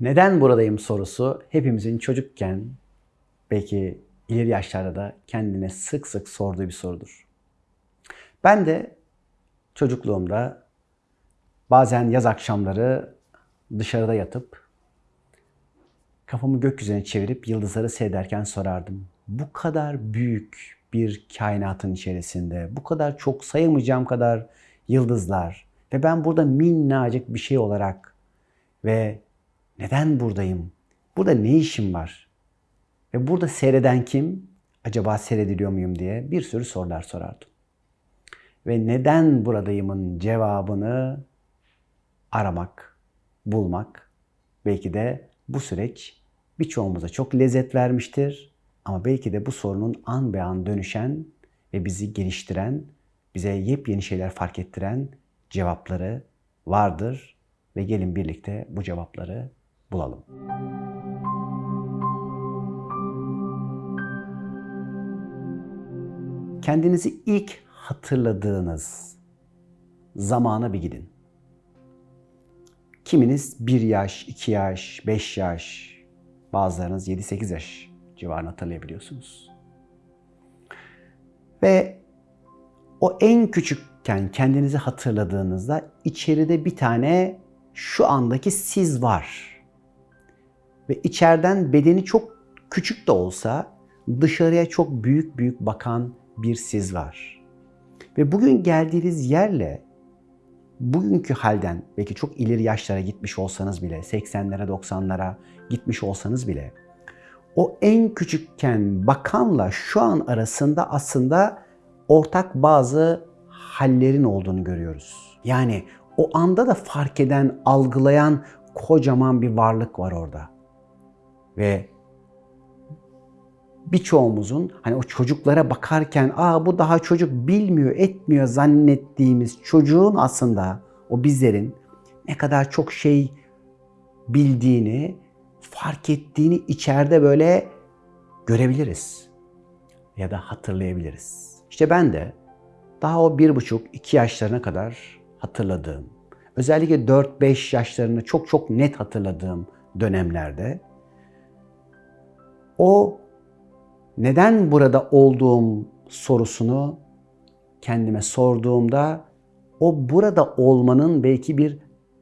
Neden buradayım sorusu hepimizin çocukken belki ileri yaşlarda da kendine sık sık sorduğu bir sorudur. Ben de çocukluğumda bazen yaz akşamları dışarıda yatıp kafamı gökyüzüne çevirip yıldızları seyrederken sorardım. Bu kadar büyük bir kainatın içerisinde, bu kadar çok sayamayacağım kadar yıldızlar ve ben burada minnacık bir şey olarak ve neden buradayım? Burada ne işim var? Ve burada seyreden kim? Acaba seyrediliyor muyum diye bir sürü sorular sorardım. Ve neden buradayımın cevabını aramak, bulmak belki de bu süreç birçoğumuza çok lezzet vermiştir. Ama belki de bu sorunun an be an dönüşen ve bizi geliştiren, bize yepyeni şeyler fark ettiren cevapları vardır. Ve gelin birlikte bu cevapları bulalım. Kendinizi ilk hatırladığınız zamana bir gidin. Kiminiz 1 yaş, 2 yaş, 5 yaş, bazılarınız 7-8 yaş civarını hatırlayabiliyorsunuz. Ve o en küçükken kendinizi hatırladığınızda içeride bir tane şu andaki siz var. Ve içeriden bedeni çok küçük de olsa dışarıya çok büyük büyük bakan bir siz var. Ve bugün geldiğiniz yerle bugünkü halden belki çok ileri yaşlara gitmiş olsanız bile 80'lere 90'lara gitmiş olsanız bile o en küçükken bakanla şu an arasında aslında ortak bazı hallerin olduğunu görüyoruz. Yani o anda da fark eden, algılayan kocaman bir varlık var orada. Ve birçoğumuzun hani o çocuklara bakarken aa bu daha çocuk bilmiyor, etmiyor zannettiğimiz çocuğun aslında o bizlerin ne kadar çok şey bildiğini, fark ettiğini içeride böyle görebiliriz ya da hatırlayabiliriz. İşte ben de daha o bir buçuk, iki yaşlarına kadar hatırladığım, özellikle 4-5 yaşlarını çok çok net hatırladığım dönemlerde o neden burada olduğum sorusunu kendime sorduğumda o burada olmanın belki bir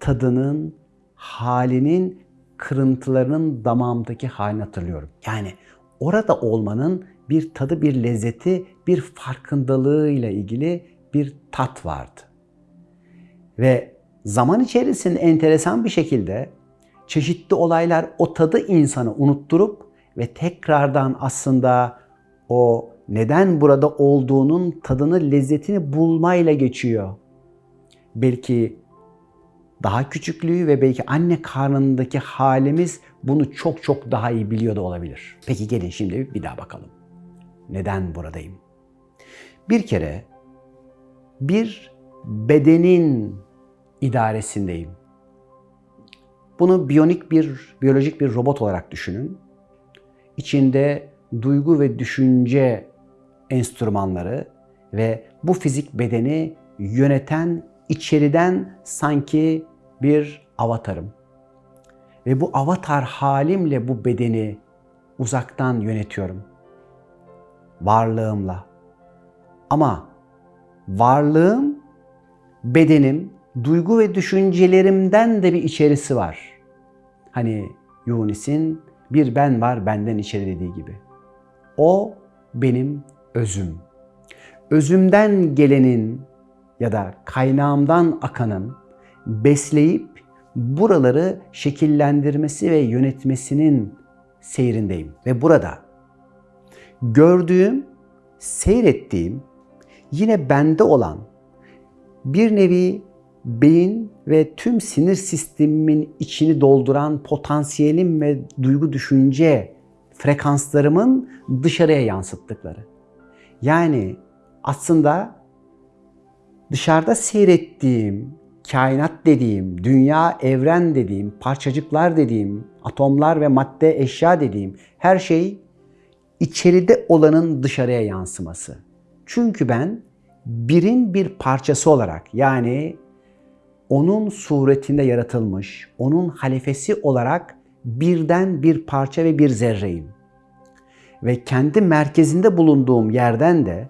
tadının, halinin, kırıntılarının damağımdaki halini hatırlıyorum. Yani orada olmanın bir tadı, bir lezzeti, bir farkındalığıyla ilgili bir tat vardı. Ve zaman içerisinde enteresan bir şekilde çeşitli olaylar o tadı insanı unutturup ve tekrardan aslında o neden burada olduğunun tadını, lezzetini bulmayla geçiyor. Belki daha küçüklüğü ve belki anne karnındaki halimiz bunu çok çok daha iyi biliyor da olabilir. Peki gelin şimdi bir daha bakalım. Neden buradayım? Bir kere bir bedenin idaresindeyim. Bunu biyonik bir, biyolojik bir robot olarak düşünün. İçinde duygu ve düşünce enstrümanları ve bu fizik bedeni yöneten içeriden sanki bir avatarım. Ve bu avatar halimle bu bedeni uzaktan yönetiyorum. Varlığımla. Ama varlığım, bedenim, duygu ve düşüncelerimden de bir içerisi var. Hani Yunis'in bir ben var benden içeri dediği gibi. O benim özüm. Özümden gelenin ya da kaynağımdan akanın besleyip buraları şekillendirmesi ve yönetmesinin seyrindeyim. Ve burada gördüğüm, seyrettiğim yine bende olan bir nevi beyin ve tüm sinir sistemimin içini dolduran potansiyelim ve duygu düşünce frekanslarımın dışarıya yansıttıkları. Yani aslında dışarıda seyrettiğim, kainat dediğim, dünya, evren dediğim, parçacıklar dediğim, atomlar ve madde, eşya dediğim her şey içeride olanın dışarıya yansıması. Çünkü ben birin bir parçası olarak yani onun suretinde yaratılmış, onun halifesi olarak birden bir parça ve bir zerreyim. Ve kendi merkezinde bulunduğum yerden de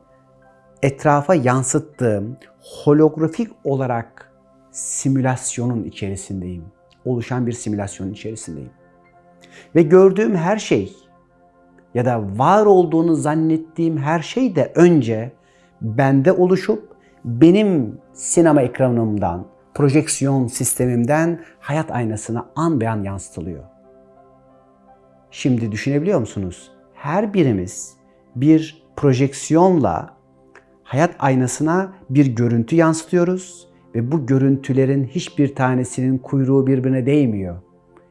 etrafa yansıttığım holografik olarak simülasyonun içerisindeyim. Oluşan bir simülasyonun içerisindeyim. Ve gördüğüm her şey ya da var olduğunu zannettiğim her şey de önce bende oluşup benim sinema ekranımdan, projeksiyon sistemimden hayat aynasına an be an yansıtılıyor. Şimdi düşünebiliyor musunuz? Her birimiz bir projeksiyonla hayat aynasına bir görüntü yansıtıyoruz ve bu görüntülerin hiçbir tanesinin kuyruğu birbirine değmiyor.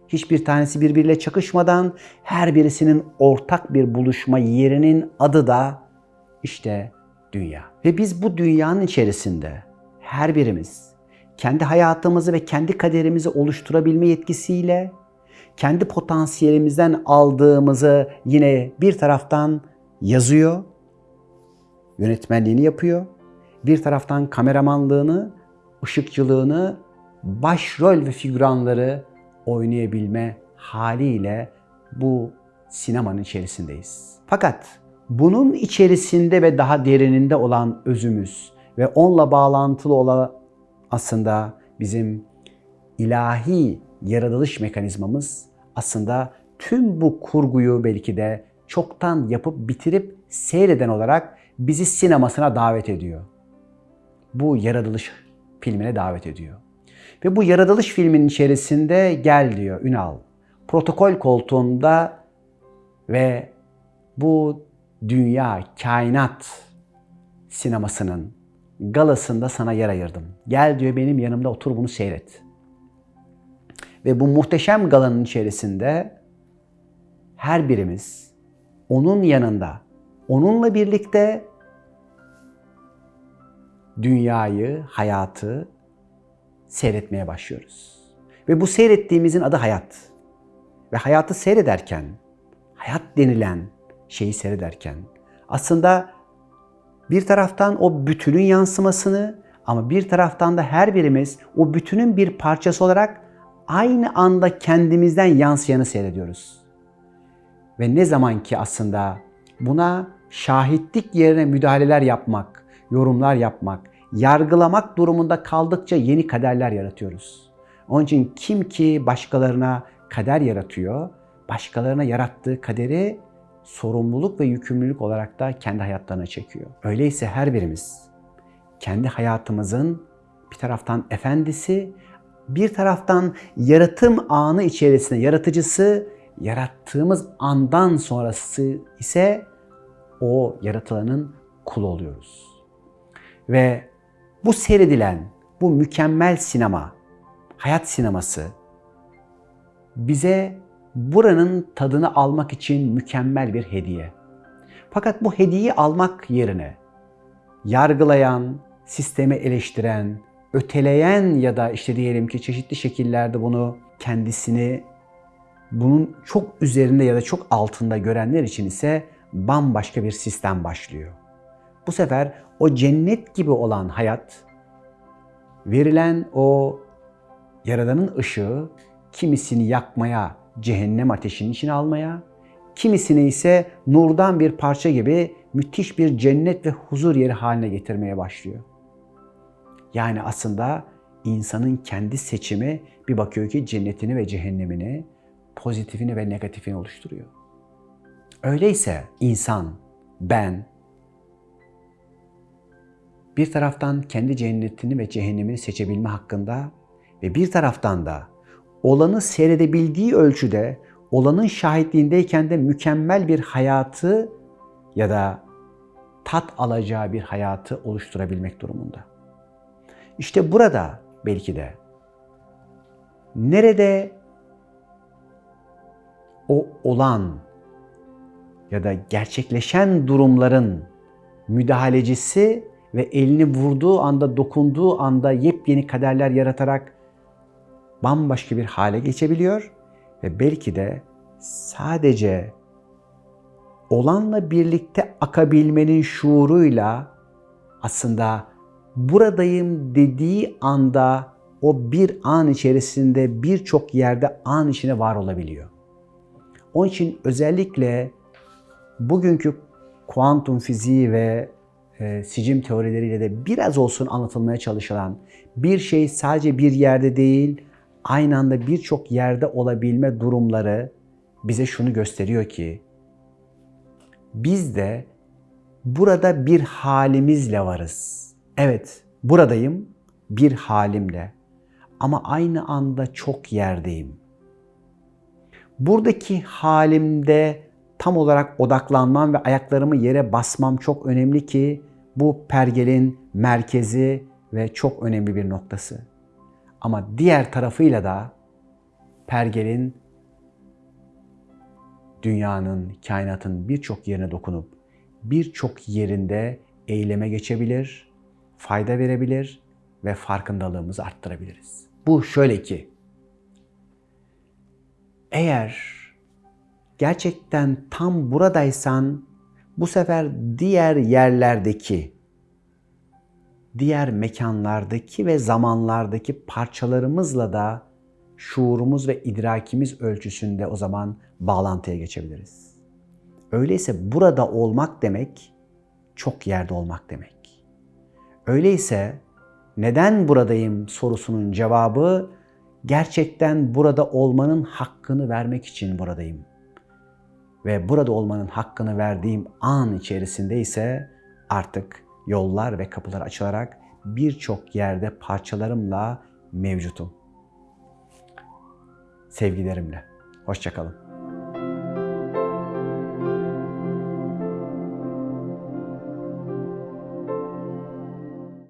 Hiçbir tanesi birbiriyle çakışmadan her birisinin ortak bir buluşma yerinin adı da işte dünya. Ve biz bu dünyanın içerisinde her birimiz kendi hayatımızı ve kendi kaderimizi oluşturabilme yetkisiyle kendi potansiyelimizden aldığımızı yine bir taraftan yazıyor, yönetmenliğini yapıyor. Bir taraftan kameramanlığını, ışıkçılığını, başrol ve figüranları oynayabilme haliyle bu sinemanın içerisindeyiz. Fakat bunun içerisinde ve daha derininde olan özümüz ve onunla bağlantılı olan aslında bizim ilahi yaratılış mekanizmamız aslında tüm bu kurguyu belki de çoktan yapıp bitirip seyreden olarak bizi sinemasına davet ediyor. Bu yaratılış filmine davet ediyor. Ve bu yaratılış filminin içerisinde gel diyor Ünal. Protokol koltuğunda ve bu dünya, kainat sinemasının galasında sana yer ayırdım. Gel diyor benim yanımda otur bunu seyret. Ve bu muhteşem galanın içerisinde her birimiz onun yanında, onunla birlikte dünyayı, hayatı seyretmeye başlıyoruz. Ve bu seyrettiğimizin adı hayat. Ve hayatı seyrederken, hayat denilen şeyi seyrederken aslında bir taraftan o bütünün yansımasını ama bir taraftan da her birimiz o bütünün bir parçası olarak aynı anda kendimizden yansıyanı seyrediyoruz. Ve ne zaman ki aslında buna şahitlik yerine müdahaleler yapmak, yorumlar yapmak, yargılamak durumunda kaldıkça yeni kaderler yaratıyoruz. Onun için kim ki başkalarına kader yaratıyor, başkalarına yarattığı kaderi sorumluluk ve yükümlülük olarak da kendi hayatlarına çekiyor. Öyleyse her birimiz kendi hayatımızın bir taraftan efendisi, bir taraftan yaratım anı içerisinde yaratıcısı, yarattığımız andan sonrası ise o yaratılanın kulu oluyoruz. Ve bu seyredilen, bu mükemmel sinema, hayat sineması bize buranın tadını almak için mükemmel bir hediye. Fakat bu hediyeyi almak yerine yargılayan, sistemi eleştiren, öteleyen ya da işte diyelim ki çeşitli şekillerde bunu kendisini bunun çok üzerinde ya da çok altında görenler için ise bambaşka bir sistem başlıyor. Bu sefer o cennet gibi olan hayat verilen o Yaradan'ın ışığı kimisini yakmaya, cehennem ateşinin içine almaya, kimisini ise nurdan bir parça gibi müthiş bir cennet ve huzur yeri haline getirmeye başlıyor. Yani aslında insanın kendi seçimi bir bakıyor ki cennetini ve cehennemini, pozitifini ve negatifini oluşturuyor. Öyleyse insan, ben, bir taraftan kendi cennetini ve cehennemini seçebilme hakkında ve bir taraftan da olanı seyredebildiği ölçüde olanın şahitliğindeyken de mükemmel bir hayatı ya da tat alacağı bir hayatı oluşturabilmek durumunda. İşte burada belki de nerede o olan ya da gerçekleşen durumların müdahalecisi ve elini vurduğu anda, dokunduğu anda yepyeni kaderler yaratarak bambaşka bir hale geçebiliyor ve belki de sadece olanla birlikte akabilmenin şuuruyla aslında buradayım dediği anda o bir an içerisinde birçok yerde an içine var olabiliyor. Onun için özellikle bugünkü kuantum fiziği ve e, sicim teorileriyle de biraz olsun anlatılmaya çalışılan bir şey sadece bir yerde değil, aynı anda birçok yerde olabilme durumları bize şunu gösteriyor ki biz de burada bir halimizle varız. Evet, buradayım bir halimle ama aynı anda çok yerdeyim. Buradaki halimde tam olarak odaklanmam ve ayaklarımı yere basmam çok önemli ki bu pergelin merkezi ve çok önemli bir noktası. Ama diğer tarafıyla da pergelin dünyanın, kainatın birçok yerine dokunup birçok yerinde eyleme geçebilir, fayda verebilir ve farkındalığımızı arttırabiliriz. Bu şöyle ki, eğer gerçekten tam buradaysan bu sefer diğer yerlerdeki, diğer mekanlardaki ve zamanlardaki parçalarımızla da şuurumuz ve idrakimiz ölçüsünde o zaman bağlantıya geçebiliriz. Öyleyse burada olmak demek çok yerde olmak demek. Öyleyse neden buradayım sorusunun cevabı gerçekten burada olmanın hakkını vermek için buradayım. Ve burada olmanın hakkını verdiğim an içerisinde ise artık yollar ve kapılar açılarak birçok yerde parçalarımla mevcutum. Sevgilerimle. Hoşçakalın.